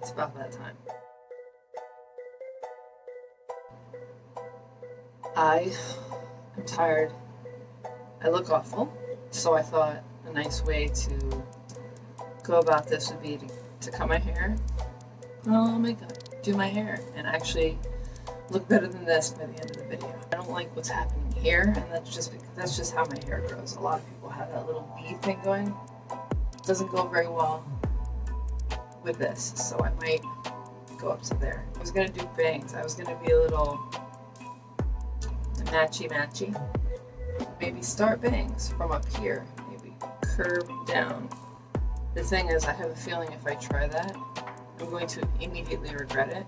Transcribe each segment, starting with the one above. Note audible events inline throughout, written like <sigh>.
It's about that time. I am tired. I look awful, so I thought a nice way to go about this would be to, to cut my hair, Oh my god, do my hair, and actually look better than this by the end of the video. I don't like what's happening here, and that's just that's just how my hair grows. A lot of people have that little V thing going. Doesn't go very well with this, so I might go up to there. I was gonna do bangs. I was gonna be a little matchy matchy. Maybe start bangs from up here. Maybe curve down. The thing is, I have a feeling if I try that, I'm going to immediately regret it.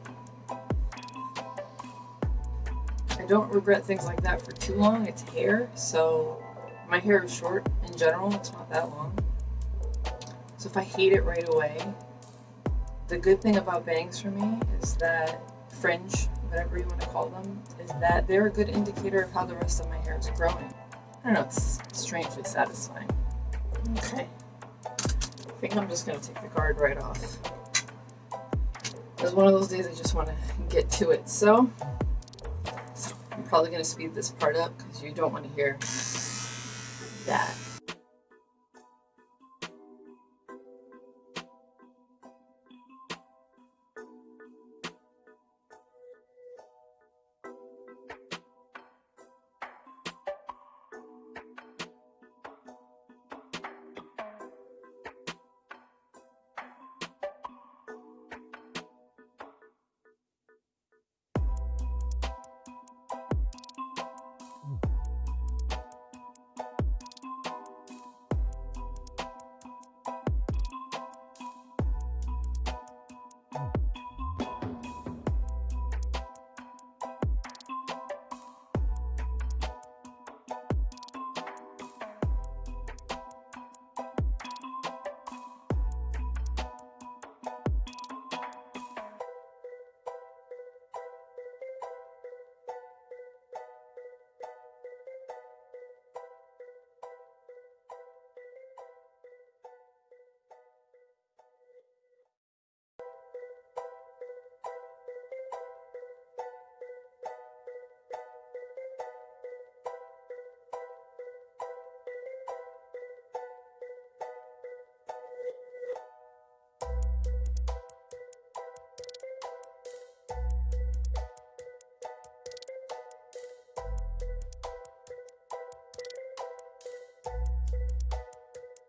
I don't regret things like that for too long. It's hair, so my hair is short in general. It's not that long. So if I hate it right away, the good thing about bangs for me is that fringe, whatever you want to call them, is that they're a good indicator of how the rest of my hair is growing. I don't know, it's strangely satisfying. Okay. I think I'm just going to take the guard right off. It's one of those days I just want to get to it. So, I'm probably going to speed this part up because you don't want to hear that.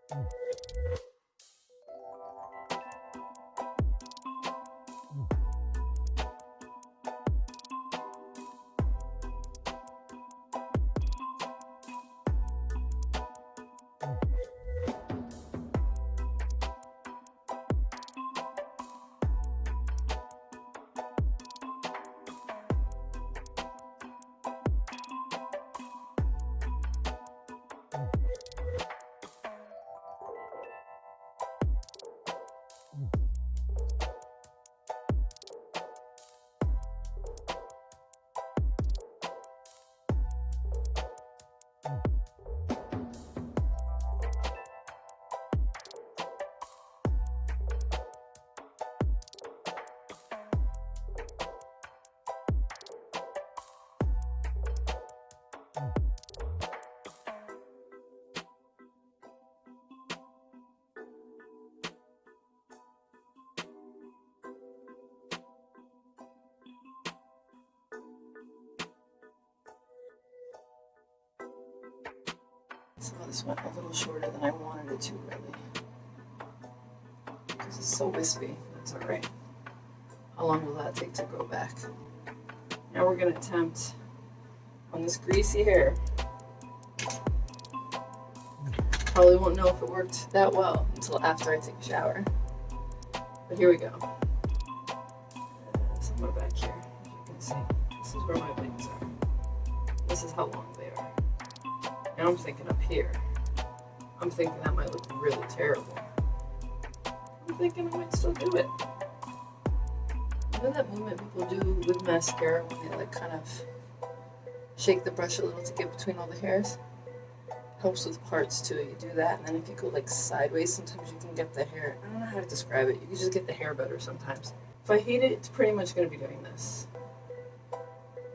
Thank Some of this went a little shorter than I wanted it to, really. Because it's so wispy. That's alright. How long will that take to grow back? Now we're going to attempt on this greasy hair. Probably won't know if it worked that well until after I take a shower. But here we go. Somewhere back here, as you can see. This is where my bangs are. This is how long they are. Now I'm thinking up here. I'm thinking that might look really terrible. I'm thinking I might still do it. You know that movement people do with mascara when they like kind of shake the brush a little to get between all the hairs? helps with parts too. You do that, and then if you go like sideways, sometimes you can get the hair. I don't know how to describe it. You can just get the hair better sometimes. If I hate it, it's pretty much going to be doing this.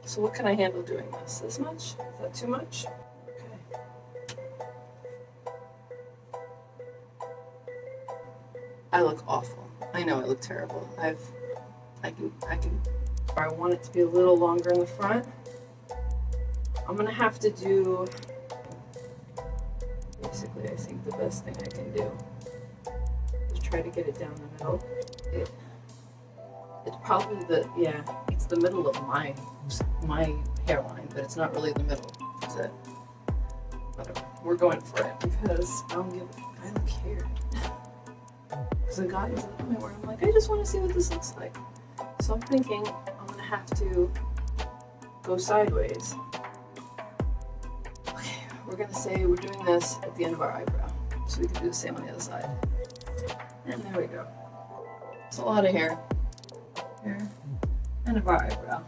So what can I handle doing this? This much? Is that too much? I look awful. I know I look terrible. I've, I can, I can, I want it to be a little longer in the front. I'm gonna have to do, basically I think the best thing I can do is try to get it down the middle. It, it's probably the, yeah, it's the middle of my, my hairline, but it's not really the middle, is it? Whatever, we're going for it because I don't give, I don't care. <laughs> Because I've gotten to the point where I'm like, I just want to see what this looks like. So I'm thinking I'm gonna have to go sideways. Okay, we're gonna say we're doing this at the end of our eyebrow. So we can do the same on the other side. And there we go. It's a lot of hair. Hair. End of our eyebrow.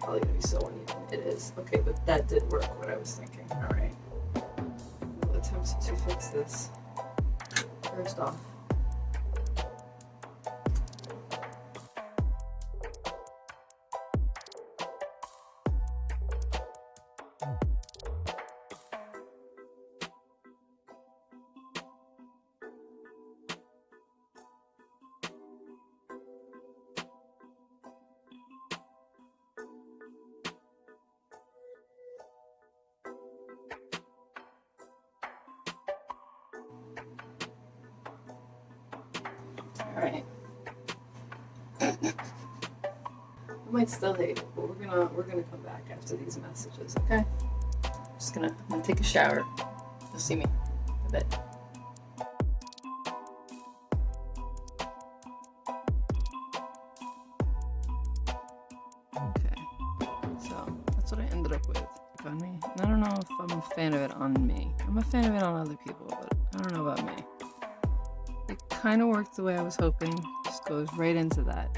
Probably gonna be so uneven. It is. Okay, but that did work, what I was thinking. Alright. Attempt to fix this. First off. Alright. I might still hate it, but we're gonna we're gonna come back after these messages, okay? Just gonna I'm gonna take a shower. You'll see me a bit. Okay. So that's what I ended up with on me. I don't know if I'm a fan of it on me. I'm a fan of it on other people, but I don't know about me. Kind of worked the way I was hoping. Just goes right into that.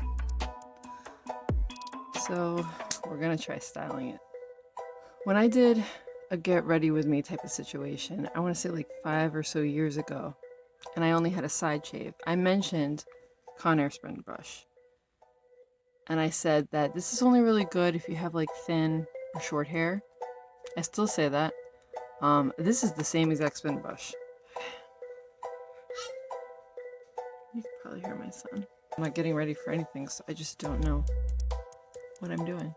So we're gonna try styling it. When I did a get ready with me type of situation, I want to say like five or so years ago, and I only had a side shave, I mentioned Conair Sprint brush. And I said that this is only really good if you have like thin or short hair. I still say that. Um, this is the same exact spin brush. You can probably hear my son. I'm not getting ready for anything, so I just don't know what I'm doing.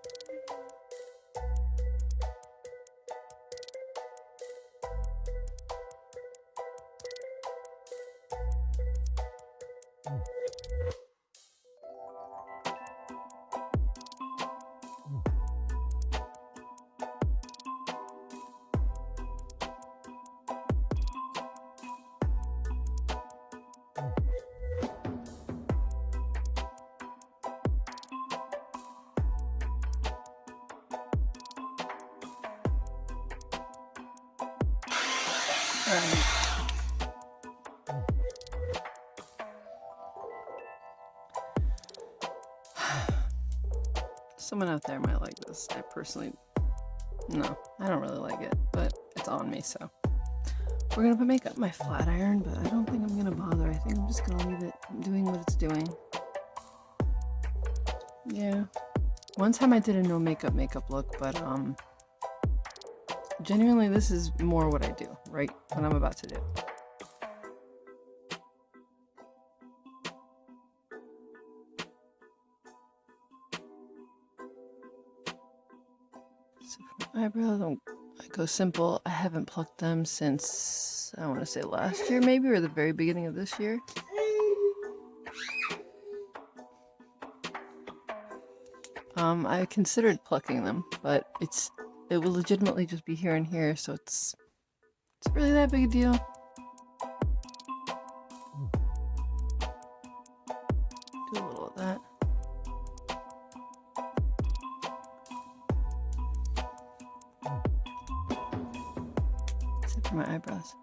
<sighs> Someone out there might like this. I personally, no, I don't really like it, but it's on me, so. We're gonna put makeup my flat iron, but I don't think I'm gonna bother. I think I'm just gonna leave it doing what it's doing. Yeah. One time I did a no makeup makeup look, but um, genuinely this is more what I do, right? What I'm about to do. So for my eyebrows, I'm- I go simple. I haven't plucked them since, I want to say last year maybe, or the very beginning of this year. Um, I considered plucking them, but it's it will legitimately just be here and here, so it's it's really that big a deal. Do a little of that. Except for my eyebrows.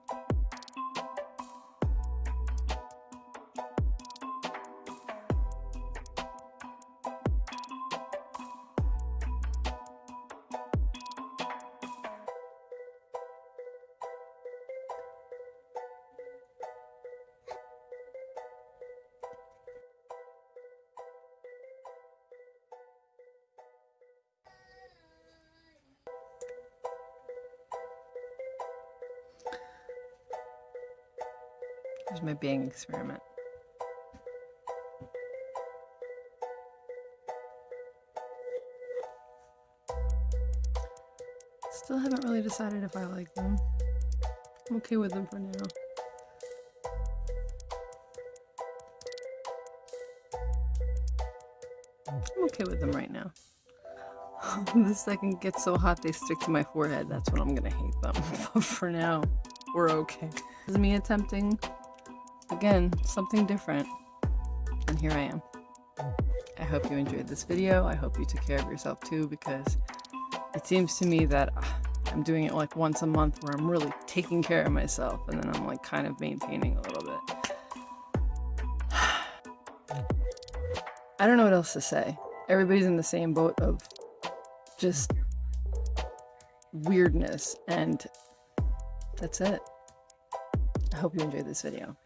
Here's my bang experiment. Still haven't really decided if I like them. I'm okay with them for now. I'm okay with them right now. <laughs> the second gets so hot they stick to my forehead, that's when I'm gonna hate them. <laughs> but for now, we're okay. This is me attempting, again, something different. And here I am. I hope you enjoyed this video. I hope you took care of yourself too because it seems to me that uh, I'm doing it like once a month where I'm really taking care of myself and then I'm like kind of maintaining a little bit. <sighs> I don't know what else to say. Everybody's in the same boat of just weirdness and that's it. I hope you enjoyed this video.